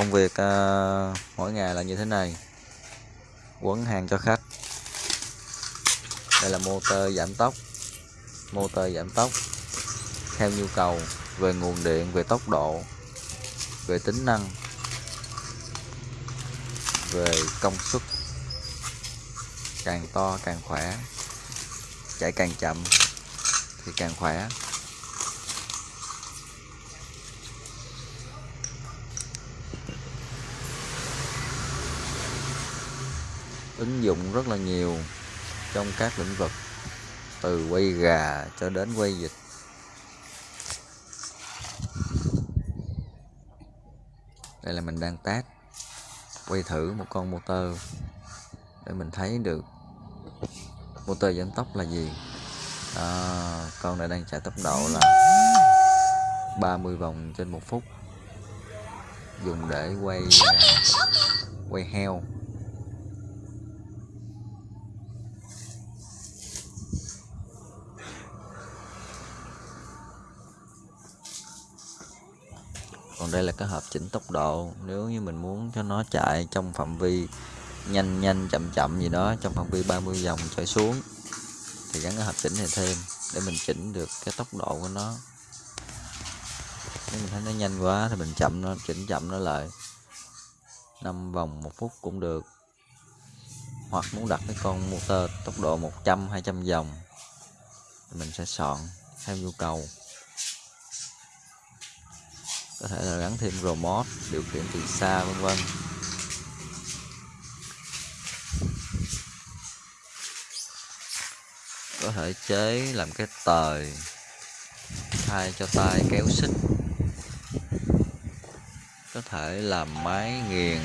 công việc à, mỗi ngày là như thế này. Quấn hàng cho khách. Đây là motor giảm tốc. Motor giảm tốc. Theo nhu cầu về nguồn điện về tốc độ về tính năng về công suất. Càng to càng khỏe. Chạy càng chậm thì càng khỏe. Ứng dụng rất là nhiều trong các lĩnh vực từ quay gà cho đến quay vịt. Đây là mình đang test quay thử một con motor để mình thấy được motor giảm tốc là gì. À, con này đang chạy tốc độ là 30 vòng trên một phút dùng để quay quay heo. Còn đây là cái hộp chỉnh tốc độ. Nếu như mình muốn cho nó chạy trong phạm vi nhanh nhanh, chậm chậm gì đó, trong phạm vi 30 vòng trở xuống, thì gắn cái hộp chỉnh này thêm để mình chỉnh được cái tốc độ của nó. Nếu mình thấy nó nhanh quá thì mình chậm nó, chỉnh chậm nó lại. 5 vòng một phút cũng được. Hoặc muốn đặt cái con motor tốc độ 100 200 vòng thì mình sẽ soạn theo nhu cầu có thể là gắn thêm remote, điều khiển từ xa, vân vân. Có thể chế làm cái tời, thay cho tay kéo xích. Có thể làm máy nghiền.